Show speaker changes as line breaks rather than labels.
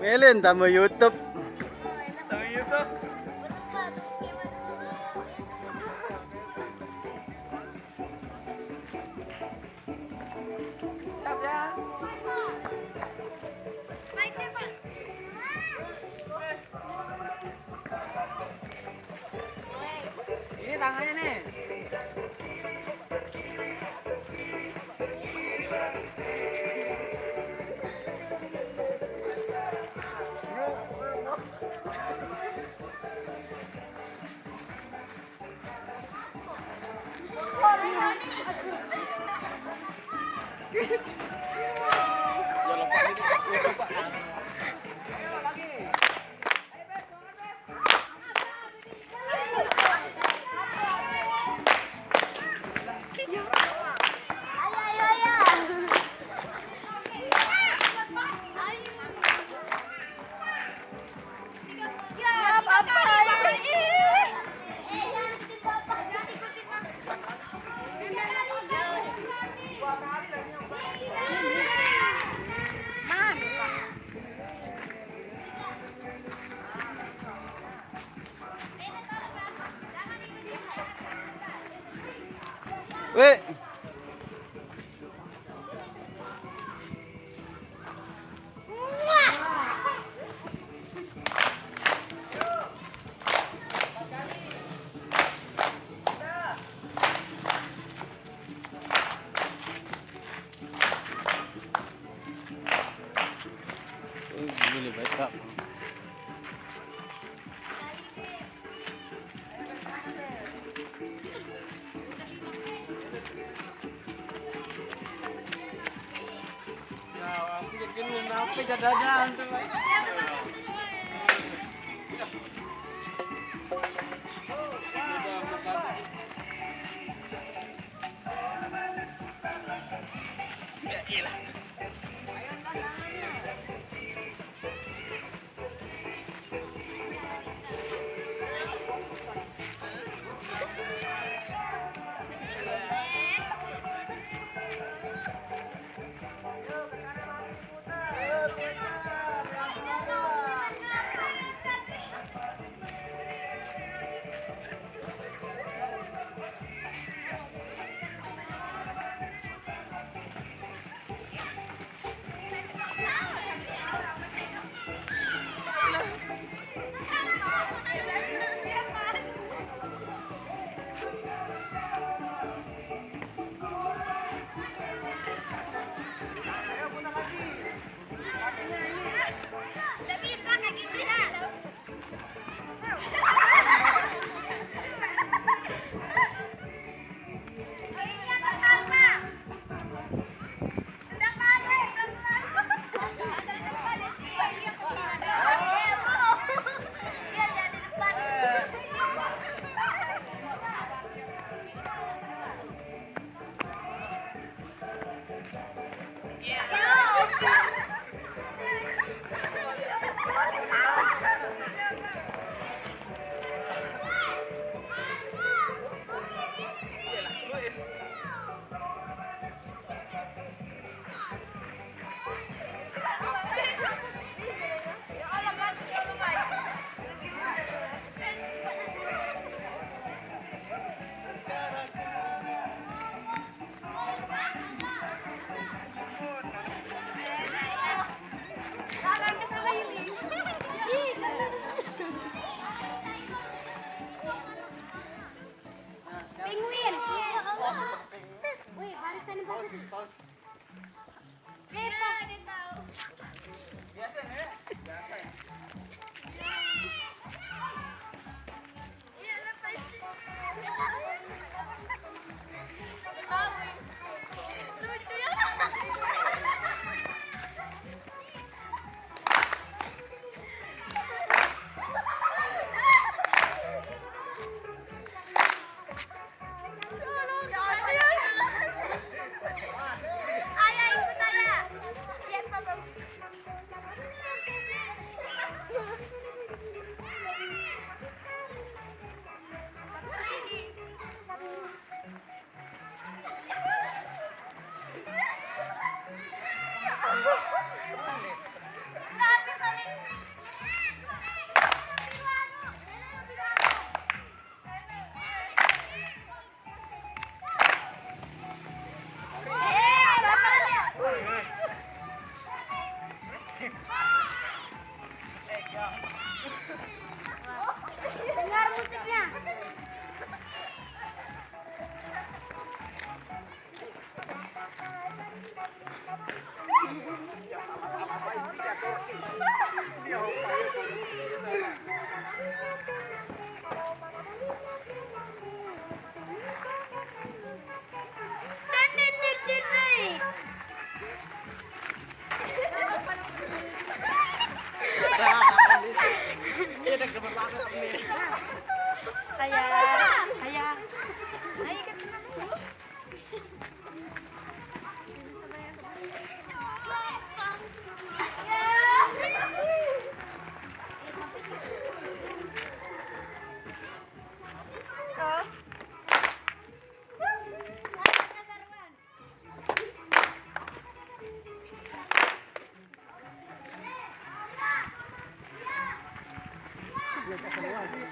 Melin tamu YouTube.
Tamu YouTube. Ini tangannya nih.
Wait. Really messed up. Kenapa jadadan tuh. Ya.
Dengar
musiknya. Dia tuh. of
a lot of Gracias.